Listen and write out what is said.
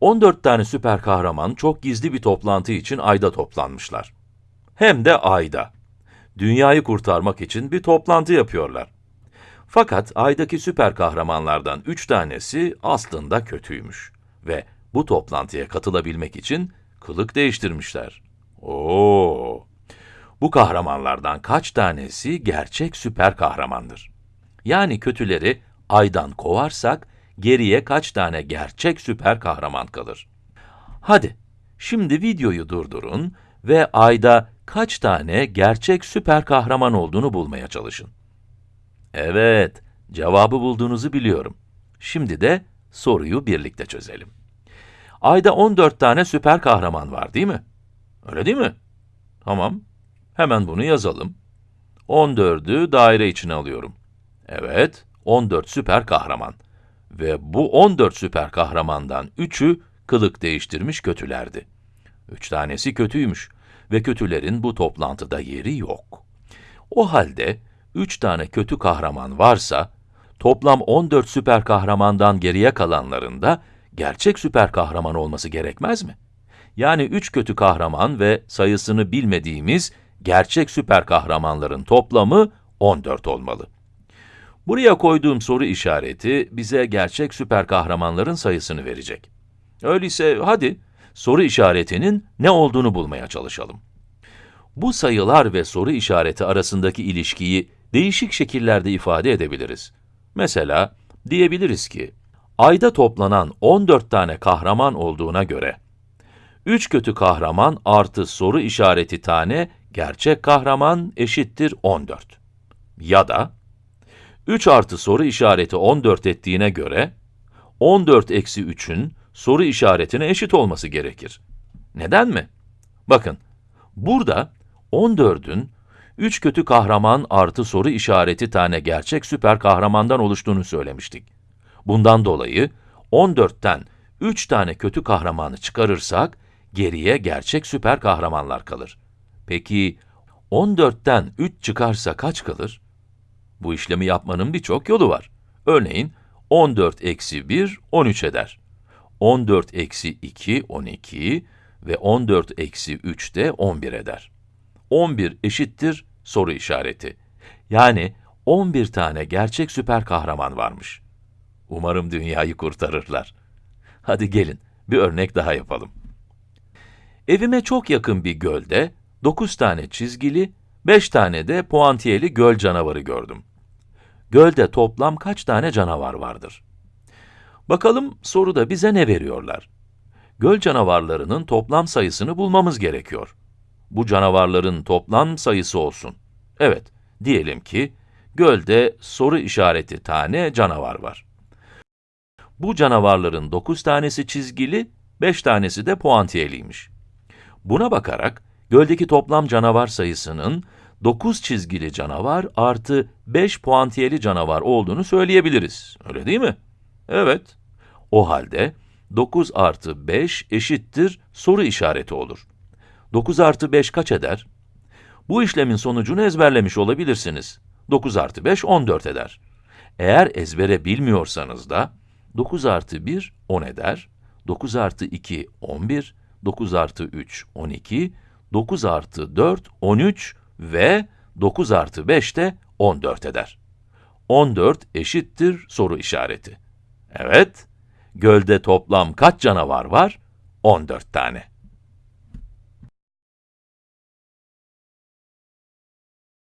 14 tane süper kahraman çok gizli bir toplantı için Ay'da toplanmışlar. Hem de Ay'da. Dünyayı kurtarmak için bir toplantı yapıyorlar. Fakat Ay'daki süper kahramanlardan üç tanesi aslında kötüymüş. Ve bu toplantıya katılabilmek için kılık değiştirmişler. Oo! Bu kahramanlardan kaç tanesi gerçek süper kahramandır? Yani kötüleri Ay'dan kovarsak, geriye kaç tane gerçek süper kahraman kalır? Hadi, şimdi videoyu durdurun ve Ay'da kaç tane gerçek süper kahraman olduğunu bulmaya çalışın. Evet, cevabı bulduğunuzu biliyorum. Şimdi de soruyu birlikte çözelim. Ayda 14 tane süper kahraman var değil mi? Öyle değil mi? Tamam, hemen bunu yazalım. 14'ü daire içine alıyorum. Evet, 14 süper kahraman. Ve bu 14 süper kahramandan 3'ü kılık değiştirmiş kötülerdi. 3 tanesi kötüymüş ve kötülerin bu toplantıda yeri yok. O halde 3 tane kötü kahraman varsa, toplam 14 süper kahramandan geriye kalanların da gerçek süper kahraman olması gerekmez mi? Yani 3 kötü kahraman ve sayısını bilmediğimiz gerçek süper kahramanların toplamı 14 olmalı. Buraya koyduğum soru işareti bize gerçek süper kahramanların sayısını verecek. Öyleyse hadi soru işaretinin ne olduğunu bulmaya çalışalım. Bu sayılar ve soru işareti arasındaki ilişkiyi değişik şekillerde ifade edebiliriz. Mesela diyebiliriz ki, ayda toplanan 14 tane kahraman olduğuna göre, 3 kötü kahraman artı soru işareti tane gerçek kahraman eşittir 14. Ya da, 3 artı soru işareti 14 ettiğine göre, 14 eksi 3'ün soru işaretine eşit olması gerekir. Neden mi? Bakın, burada 14'ün 3 kötü kahraman artı soru işareti tane gerçek süper kahramandan oluştuğunu söylemiştik. Bundan dolayı 14'ten 3 tane kötü kahramanı çıkarırsak, geriye gerçek süper kahramanlar kalır. Peki, 14'ten 3 çıkarsa kaç kalır? Bu işlemi yapmanın birçok yolu var. Örneğin, 14 eksi 1, 13 eder. 14 eksi 2, 12 ve 14 eksi 3 de 11 eder. 11 eşittir soru işareti. Yani 11 tane gerçek süper kahraman varmış. Umarım dünyayı kurtarırlar. Hadi gelin, bir örnek daha yapalım. Evime çok yakın bir gölde 9 tane çizgili, 5 tane de puantiyeli göl canavarı gördüm. Gölde toplam kaç tane canavar vardır? Bakalım soruda bize ne veriyorlar? Göl canavarlarının toplam sayısını bulmamız gerekiyor. Bu canavarların toplam sayısı olsun. Evet, diyelim ki, gölde soru işareti tane canavar var. Bu canavarların 9 tanesi çizgili, 5 tanesi de puantiyeliymiş. Buna bakarak, göldeki toplam canavar sayısının 9 çizgili canavar artı 5 puantiyeli canavar olduğunu söyleyebiliriz. Öyle değil mi? Evet. O halde 9 artı 5 eşittir soru işareti olur. 9 artı 5 kaç eder? Bu işlemin sonucunu ezberlemiş olabilirsiniz. 9 artı 5, 14 eder. Eğer ezbere bilmiyorsanız da, 9 artı 1, 10 eder. 9 artı 2, 11. 9 artı 3, 12. 9 artı 4, 13 ve 9 artı 5 de 14 eder. 14 eşittir soru işareti. Evet, gölde toplam kaç canavar var? 14 tane.